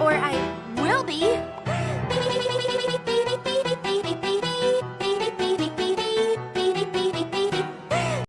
or I will be.